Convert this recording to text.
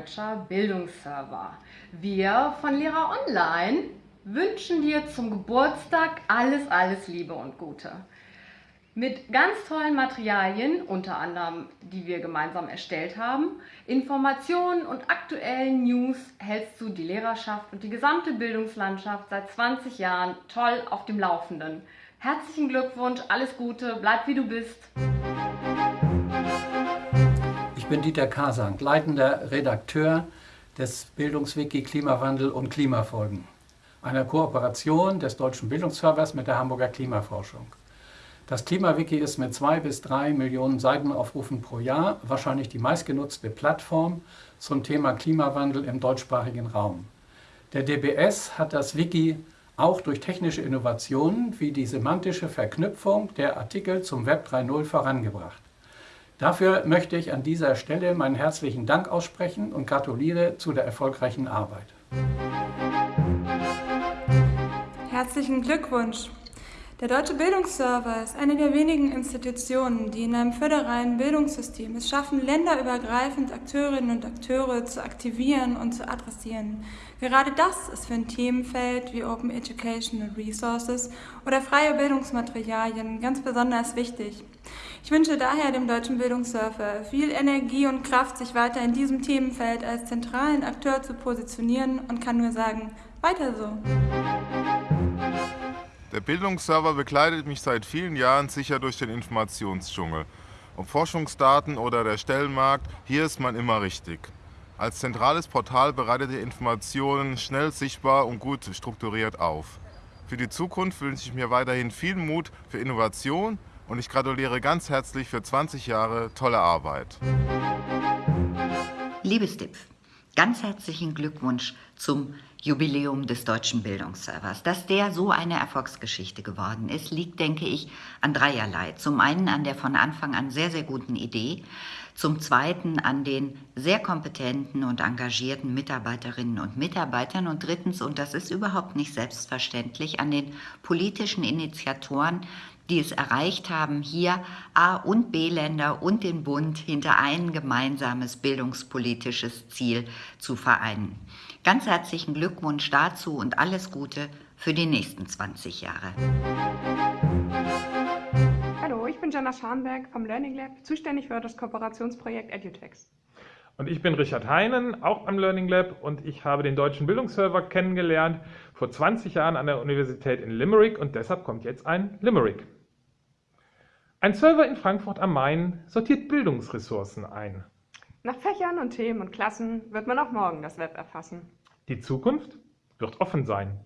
Deutscher Bildungsserver. Wir von Lehrer Online wünschen dir zum Geburtstag alles, alles Liebe und Gute. Mit ganz tollen Materialien, unter anderem die wir gemeinsam erstellt haben, Informationen und aktuellen News hältst du die Lehrerschaft und die gesamte Bildungslandschaft seit 20 Jahren toll auf dem Laufenden. Herzlichen Glückwunsch, alles Gute, bleib wie du bist. Ich bin Dieter Kasang, leitender Redakteur des Bildungswiki Klimawandel und Klimafolgen, einer Kooperation des Deutschen Bildungsservers mit der Hamburger Klimaforschung. Das Klimawiki ist mit zwei bis drei Millionen Seitenaufrufen pro Jahr wahrscheinlich die meistgenutzte Plattform zum Thema Klimawandel im deutschsprachigen Raum. Der DBS hat das Wiki auch durch technische Innovationen wie die semantische Verknüpfung der Artikel zum Web 3.0 vorangebracht. Dafür möchte ich an dieser Stelle meinen herzlichen Dank aussprechen und gratuliere zu der erfolgreichen Arbeit. Herzlichen Glückwunsch! Der Deutsche Bildungsserver ist eine der wenigen Institutionen, die in einem föderalen Bildungssystem es schaffen, länderübergreifend Akteurinnen und Akteure zu aktivieren und zu adressieren. Gerade das ist für ein Themenfeld wie Open Educational Resources oder freie Bildungsmaterialien ganz besonders wichtig. Ich wünsche daher dem Deutschen Bildungssurfer viel Energie und Kraft, sich weiter in diesem Themenfeld als zentralen Akteur zu positionieren und kann nur sagen, weiter so. Der Bildungsserver begleitet mich seit vielen Jahren sicher durch den Informationsdschungel. Ob Forschungsdaten oder der Stellenmarkt, hier ist man immer richtig. Als zentrales Portal bereitet ihr Informationen schnell sichtbar und gut strukturiert auf. Für die Zukunft wünsche ich mir weiterhin viel Mut für Innovation und ich gratuliere ganz herzlich für 20 Jahre tolle Arbeit. Liebes Dipf, ganz herzlichen Glückwunsch zum Jubiläum des Deutschen Bildungsservers. Dass der so eine Erfolgsgeschichte geworden ist, liegt, denke ich, an dreierlei. Zum einen an der von Anfang an sehr, sehr guten Idee, zum zweiten an den sehr kompetenten und engagierten Mitarbeiterinnen und Mitarbeitern und drittens, und das ist überhaupt nicht selbstverständlich, an den politischen Initiatoren, die es erreicht haben, hier A- und B-Länder und den Bund hinter ein gemeinsames bildungspolitisches Ziel zu vereinen. Ganz herzlichen Glückwunsch dazu und alles Gute für die nächsten 20 Jahre. Hallo, ich bin Jana Scharnberg vom Learning Lab, zuständig für das Kooperationsprojekt EduTex. Und ich bin Richard Heinen, auch am Learning Lab und ich habe den deutschen Bildungsserver kennengelernt vor 20 Jahren an der Universität in Limerick und deshalb kommt jetzt ein Limerick. Ein Server in Frankfurt am Main sortiert Bildungsressourcen ein. Nach Fächern und Themen und Klassen wird man auch morgen das Web erfassen. Die Zukunft wird offen sein.